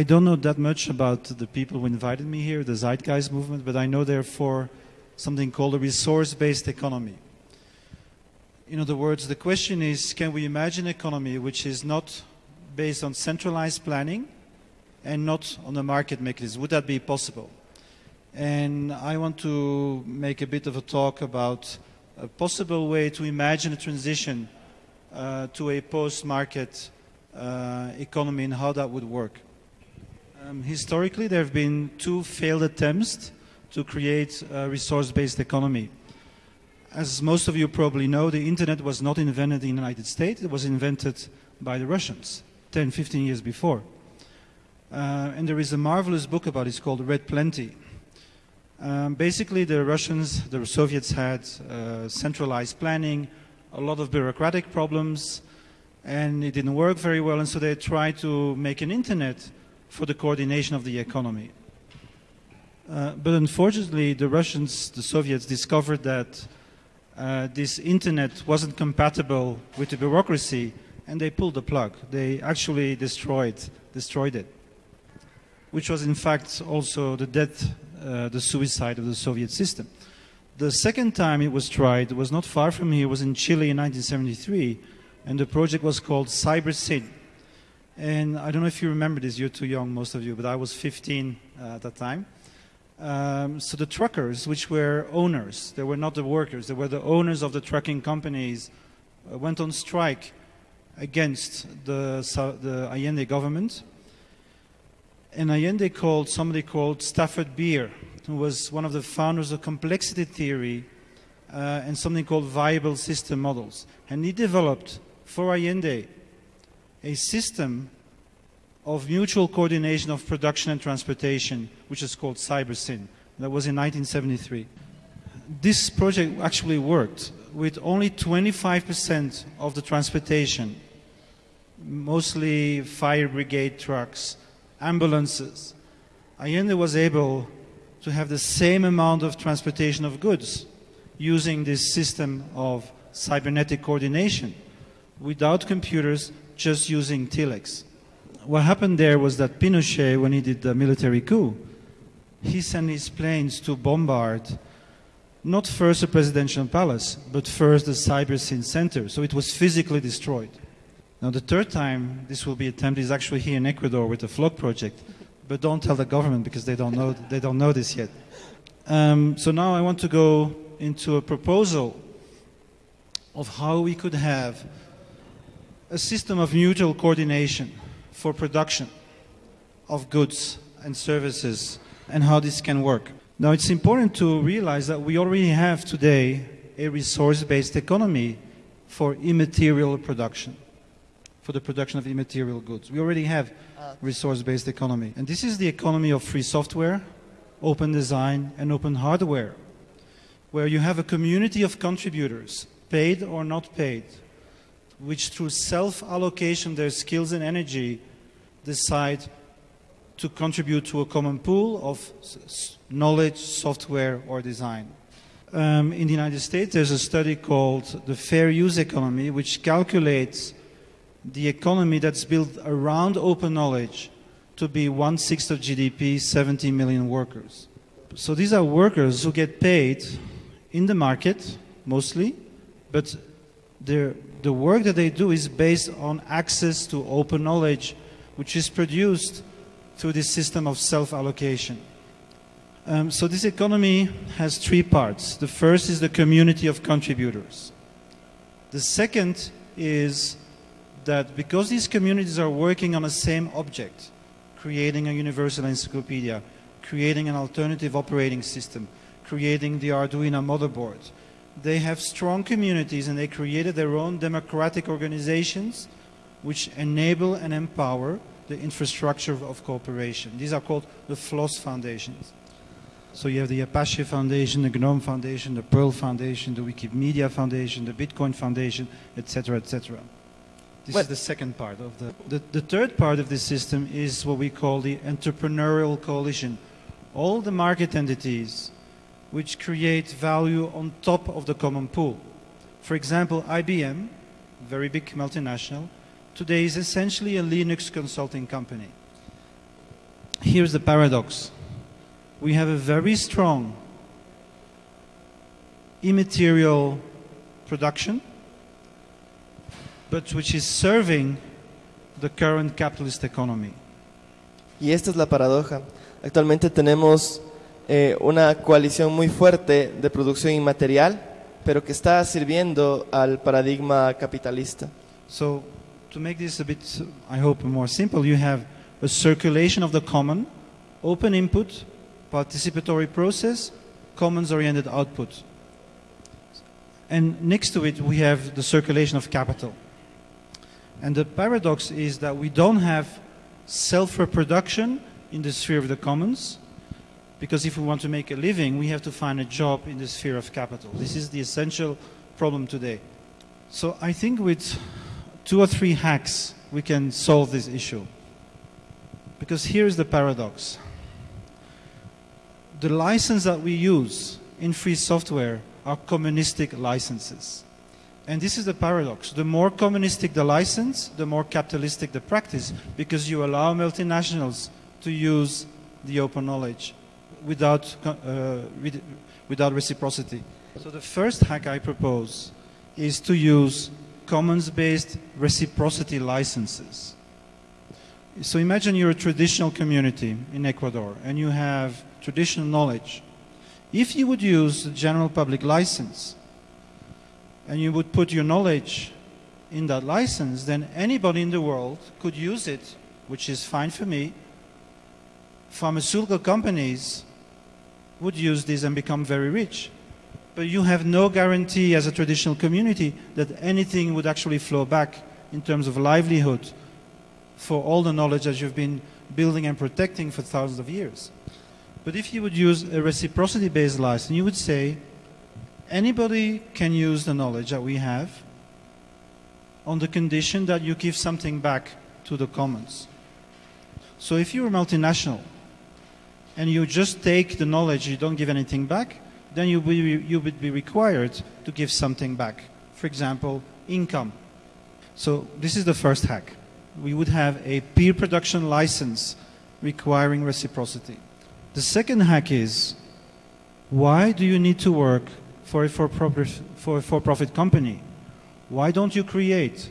I don't know that much about the people who invited me here, the Zeitgeist movement, but I know they're for something called a resource based economy. In other words, the question is can we imagine an economy which is not based on centralized planning and not on the market mechanism? Would that be possible? And I want to make a bit of a talk about a possible way to imagine a transition uh, to a post market uh, economy and how that would work. Um, historically, there have been two failed attempts to create a resource based economy. As most of you probably know, the internet was not invented in the United States, it was invented by the Russians 10, 15 years before. Uh, and there is a marvelous book about it, it's called Red Plenty. Um, basically, the Russians, the Soviets had uh, centralized planning, a lot of bureaucratic problems, and it didn't work very well, and so they tried to make an internet for the coordination of the economy. Uh, but unfortunately, the Russians, the Soviets, discovered that uh, this internet wasn't compatible with the bureaucracy, and they pulled the plug. They actually destroyed, destroyed it, which was in fact also the death, uh, the suicide of the Soviet system. The second time it was tried was not far from here, it was in Chile in 1973, and the project was called CyberSyn. And I don't know if you remember this, you're too young, most of you, but I was 15 uh, at that time. Um, so the truckers, which were owners, they were not the workers, they were the owners of the trucking companies, uh, went on strike against the, the Allende government. And Allende called somebody called Stafford Beer, who was one of the founders of complexity theory uh, and something called viable system models. And he developed for Allende a system of mutual coordination of production and transportation, which is called CyberSyn. That was in 1973. This project actually worked with only 25% of the transportation, mostly fire brigade trucks, ambulances. Allende was able to have the same amount of transportation of goods using this system of cybernetic coordination without computers, just using telex what happened there was that Pinochet, when he did the military coup, he sent his planes to bombard not first the presidential palace, but first the CyberSyn center. So it was physically destroyed. Now, the third time this will be attempted is actually here in Ecuador with the FLOK project. But don't tell the government because they don't know, they don't know this yet. Um, so now I want to go into a proposal of how we could have a system of mutual coordination for production of goods and services and how this can work. Now, it's important to realize that we already have today a resource based economy for immaterial production, for the production of immaterial goods. We already have uh, resource based economy. And this is the economy of free software, open design, and open hardware, where you have a community of contributors, paid or not paid, which through self allocation their skills and energy decide to contribute to a common pool of knowledge, software, or design. Um, in the United States, there's a study called the Fair Use Economy, which calculates the economy that's built around open knowledge to be one sixth of GDP, 70 million workers. So these are workers who get paid in the market mostly, but the work that they do is based on access to open knowledge which is produced through this system of self allocation. Um, so, this economy has three parts. The first is the community of contributors. The second is that because these communities are working on the same object, creating a universal encyclopedia, creating an alternative operating system, creating the Arduino motherboard, they have strong communities and they created their own democratic organizations which enable and empower the infrastructure of cooperation. These are called the FLOSS foundations. So you have the Apache Foundation, the GNOME Foundation, the Perl Foundation, the Wikimedia Foundation, the Bitcoin Foundation, etc., etc. This is the second part of the, the. The third part of this system is what we call the entrepreneurial coalition. All the market entities which create value on top of the common pool. For example, IBM, very big multinational, today is essentially a Linux consulting company. here's the paradox. We have a very strong immaterial production, but which is serving the current capitalist economy. Y esta es la paradoja. Actualmente tenemos eh, una coalición muy fuerte de producción inmaterial, pero que está sirviendo al paradigma capitalista. So, to make this a bit, I hope, more simple, you have a circulation of the common, open input, participatory process, commons oriented output. And next to it, we have the circulation of capital. And the paradox is that we don't have self reproduction in the sphere of the commons, because if we want to make a living, we have to find a job in the sphere of capital. This is the essential problem today. So I think with two or three hacks, we can solve this issue. Because here's the paradox the license that we use in free software are communistic licenses. And this is the paradox. The more communistic the license, the more capitalistic the practice, because you allow multinationals to use the open knowledge without, uh, with- without reciprocity. So the first hack I propose is to use commons-based reciprocity licenses. So imagine you're a traditional community in Ecuador and you have traditional knowledge. If you would use the general public license and you would put your knowledge in that license, then anybody in the world could use it, which is fine for me. Pharmaceutical companies would use this and become very rich. But you have no guarantee as a traditional community that anything would actually flow back in terms of livelihood for all the knowledge that you've been building and protecting for thousands of years. But if you would use a reciprocity based license, you would say anybody can use the knowledge that we have on the condition that you give something back to the commons. So if you're a multinational and you just take the knowledge, you don't give anything back, then you, will, you would be required to give something back. For example, income. So this is the first hack. We would have a peer production license requiring reciprocity. The second hack is why do you need to work for a for-profit, for for-profit company? Why don't you create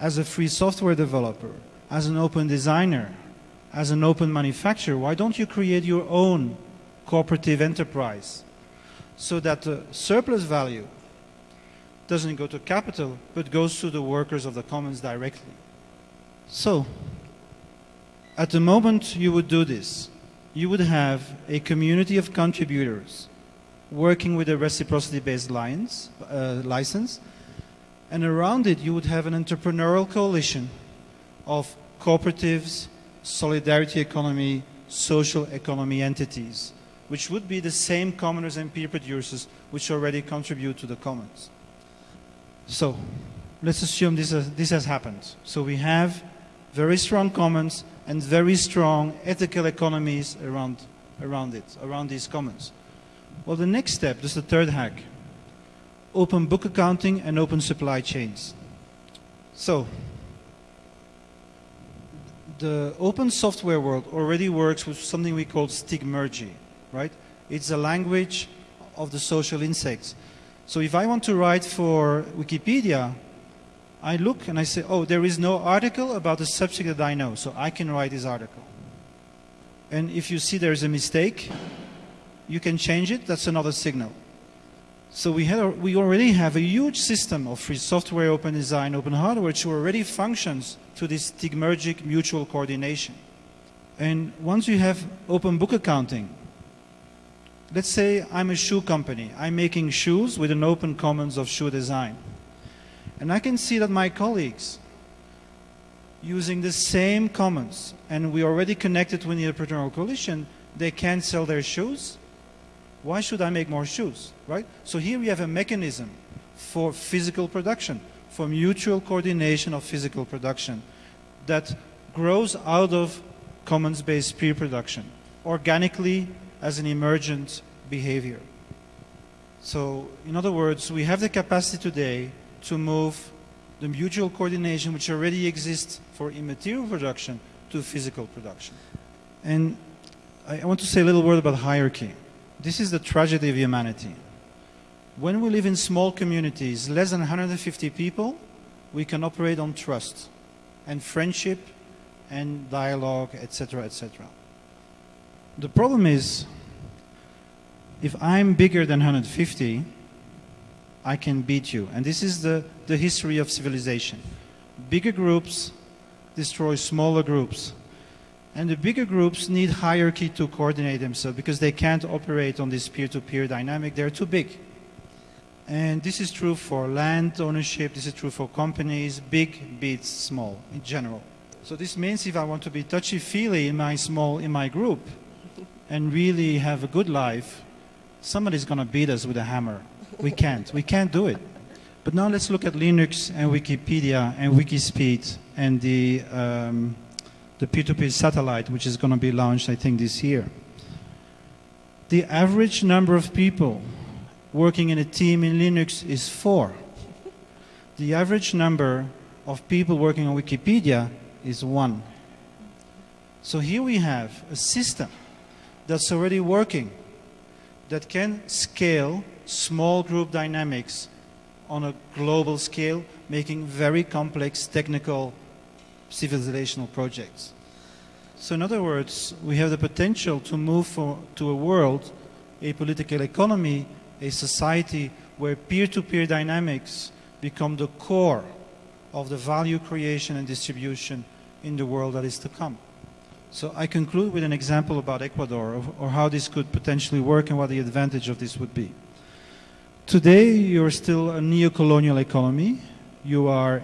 as a free software developer, as an open designer, as an open manufacturer? Why don't you create your own cooperative enterprise so that the surplus value doesn't go to capital but goes to the workers of the commons directly? So, at the moment you would do this, you would have a community of contributors working with a reciprocity based license, uh, license, and around it you would have an entrepreneurial coalition of cooperatives, solidarity economy, social economy entities, which would be the same commoners and peer producers which already contribute to the commons. So, let's assume this has, this has happened. So we have very strong commons and very strong ethical economies around, around it, around these commons. Well, the next step, this is the third hack, open book accounting and open supply chains. So, the open software world already works with something we call stigmergy, right? It's a language of the social insects. So if I want to write for Wikipedia, I look and I say, oh, there is no article about the subject that I know, so I can write this article. And if you see there's a mistake, you can change it, that's another signal. So we, have, we already have a huge system of free software, open design, open hardware, which already functions to this stigmergic mutual coordination. And once you have open book accounting, let's say I'm a shoe company. I'm making shoes with an open commons of shoe design. And I can see that my colleagues, using the same commons, and we already connected with the entrepreneurial coalition, they can sell their shoes. Why should I make more shoes, right? So here we have a mechanism for physical production, for mutual coordination of physical production that grows out of commons-based peer production, organically as an emergent behavior. So, in other words, we have the capacity today to move the mutual coordination which already exists for immaterial production to physical production. And I want to say a little word about hierarchy. This is the tragedy of humanity. When we live in small communities, less than 150 people, we can operate on trust and friendship and dialogue, etc., etc. The problem is, if I'm bigger than 150, I can beat you. And this is the, the history of civilization. Bigger groups destroy smaller groups. And the bigger groups need hierarchy to coordinate themselves because they can't operate on this peer to peer dynamic. They're too big. And this is true for land ownership, this is true for companies. Big beats small in general. So this means if I want to be touchy feely in my small, in my group, and really have a good life, somebody's going to beat us with a hammer. We can't. We can't do it. But now let's look at Linux and Wikipedia and Wikispeed and the, um, the P2P satellite, which is going to be launched, I think, this year. The average number of people working in a team in Linux is four. The average number of people working on Wikipedia is one. So here we have a system that's already working that can scale small group dynamics on a global scale, making very complex technical civilizational projects. So, in other words, we have the potential to move for, to a world, a political economy, a society where peer to peer dynamics become the core of the value creation and distribution in the world that is to come. So I conclude with an example about Ecuador of, or how this could potentially work and what the advantage of this would be. Today, you're still a neo-colonial economy. You are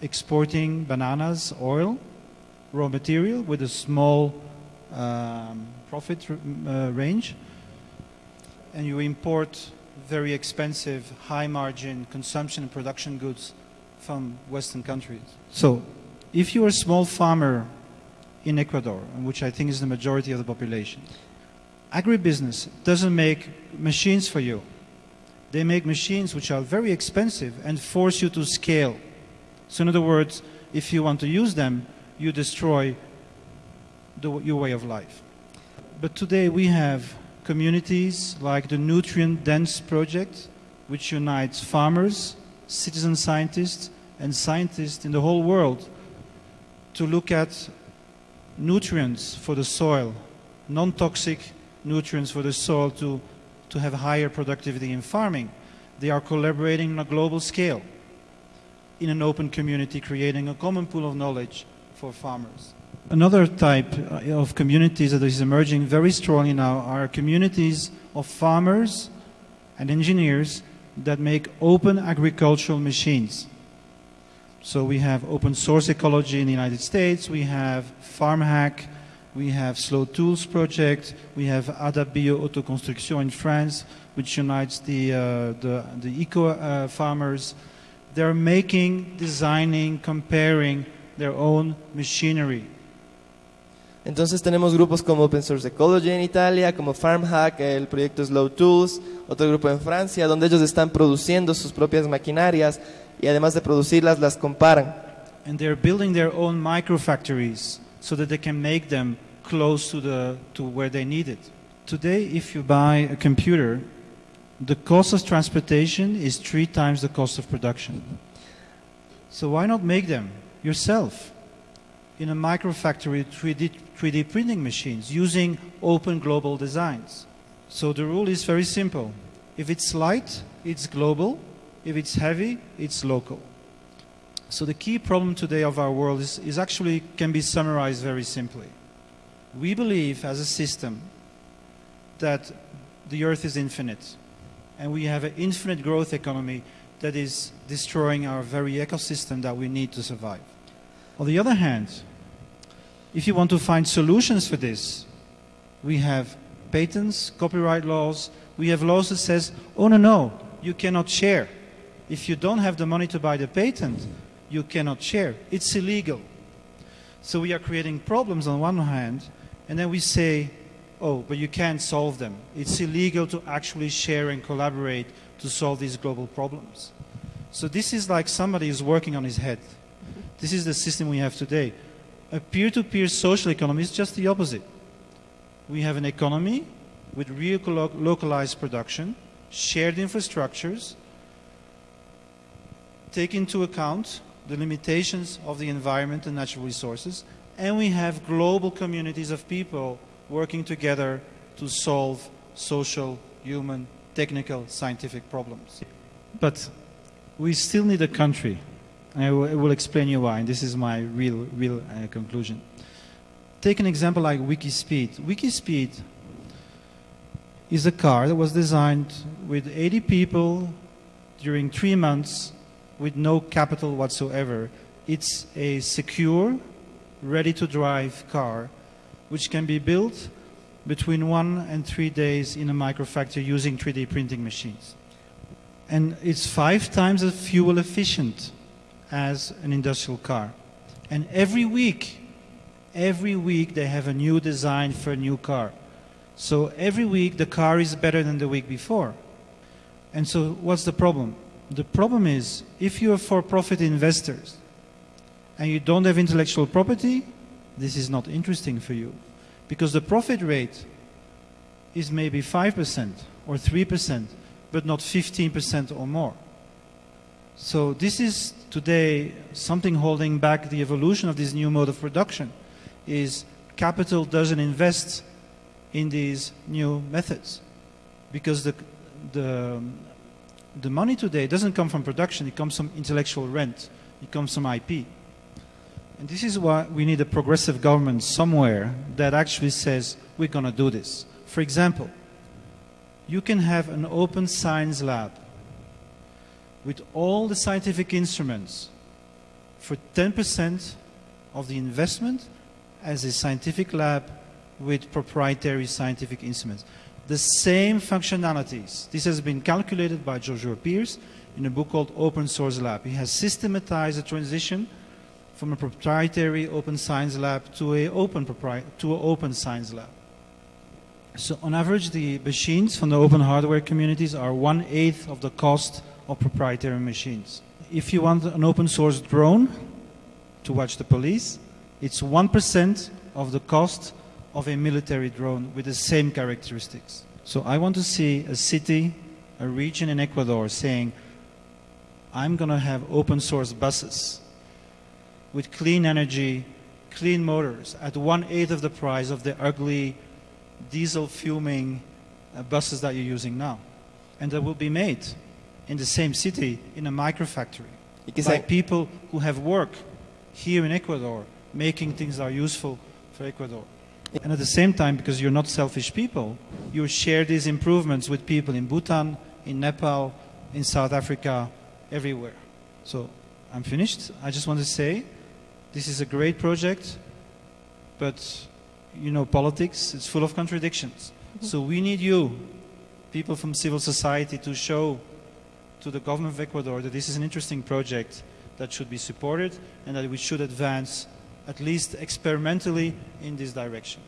exporting bananas, oil, raw material with a small um, profit uh, range, and you import very expensive, high-margin consumption and production goods from Western countries. So, if you're a small farmer in Ecuador, which I think is the majority of the population, agribusiness doesn't make machines for you. They make machines which are very expensive and force you to scale. So, in other words, if you want to use them, you destroy the, your way of life. But today we have communities like the Nutrient Dense Project, which unites farmers, citizen scientists, and scientists in the whole world to look at nutrients for the soil, non toxic nutrients for the soil to, to have higher productivity in farming. They are collaborating on a global scale in an open community, creating a common pool of knowledge for farmers. Another type uh, of communities that is emerging very strongly now are communities of farmers and engineers that make open agricultural machines. So we have open source ecology in the United States, we have FarmHack, we have Slow Tools Project, we have Ada Bio Autoconstruction in France, which unites the, uh, the, the eco uh, farmers. They're making, designing, comparing their own machinery. Entonces tenemos grupos como Open Source Ecology en Italia, como FarmHack, el proyecto Slow Tools, otro grupo en Francia, donde ellos están produciendo sus propias maquinarias y además de producirlas las comparan. And they're building their own microfactories so that they can make them close to, the, to where they need it. Today, if you buy a computer, the cost of transportation is three times the cost of production. So why not make them yourself in a microfactory 3D, 3D printing machines using open global designs? So the rule is very simple. If it's light, it's global. If it's heavy, it's local. So the key problem today of our world is, is actually can be summarized very simply. We believe as a system that the earth is infinite and we have an infinite growth economy that is destroying our very ecosystem that we need to survive. On the other hand, if you want to find solutions for this, we have patents, copyright laws, we have laws that says, oh no, no, you cannot share. If you don't have the money to buy the patent, you cannot share. It's illegal. So we are creating problems on one hand, and then we say, oh, but you can't solve them. It's illegal to actually share and collaborate to solve these global problems. So this is like somebody is working on his head. This is the system we have today. A peer to peer social economy is just the opposite. we have an economy with real localized production, shared infrastructures, take into account the limitations of the environment and natural resources, and we have global communities of people working together to solve social, human, technical, scientific problems. But we still need a country. I will, I will explain you why, and this is my real, real uh, conclusion. Take an example like Wikispeed. Wikispeed is a car that was designed with 80 people during three months with no capital whatsoever. It's a secure, ready to drive car which can be built between one and three days in a microfactory using 3D printing machines. And it's five times as fuel efficient as an industrial car. And every week, every week they have a new design for a new car. So every week the car is better than the week before. And so what's the problem? The problem is if you're for profit investors and you don't have intellectual property, this is not interesting for you. Because the profit rate is maybe 5% or 3%, but not 15% or more. So this is today something holding back the evolution of this new mode of production is capital doesn't invest in these new methods because the, the, the money today doesn't come from production, it comes from intellectual rent, it comes from IP. And this is why we need a progressive government somewhere that actually says we're going to do this. For example, you can have an open science lab with all the scientific instruments for 10% of the investment as a scientific lab with proprietary scientific instruments. The same functionalities. This has been calculated by Joshua Pearce in a book called Open Source Lab. He has systematized the transition from a proprietary open science lab to a open to an open science lab. So on average, the machines from the open hardware communities are one eighth of the cost of proprietary machines. If you want an open source drone to watch the police, it's 1% of the cost of a military drone with the same characteristics. So I want to see a city, a region in Ecuador saying, I'm going to have open source buses with clean energy, clean motors at one eighth of the price of the ugly diesel fuming uh, buses that you're using now. And that will be made in the same city in a microfactory by people who have work here in Ecuador making things that are useful for Ecuador. And at the same time, because you're not selfish people, you share these improvements with people in Bhutan, in Nepal, in South Africa, everywhere. So I'm finished. I just want to say this is a great project, but you know, politics, it's full of contradictions. Mm-hmm. So we need you, people from civil society, to show to the government of Ecuador that this is an interesting project that should be supported and that we should advance at least experimentally in this direction.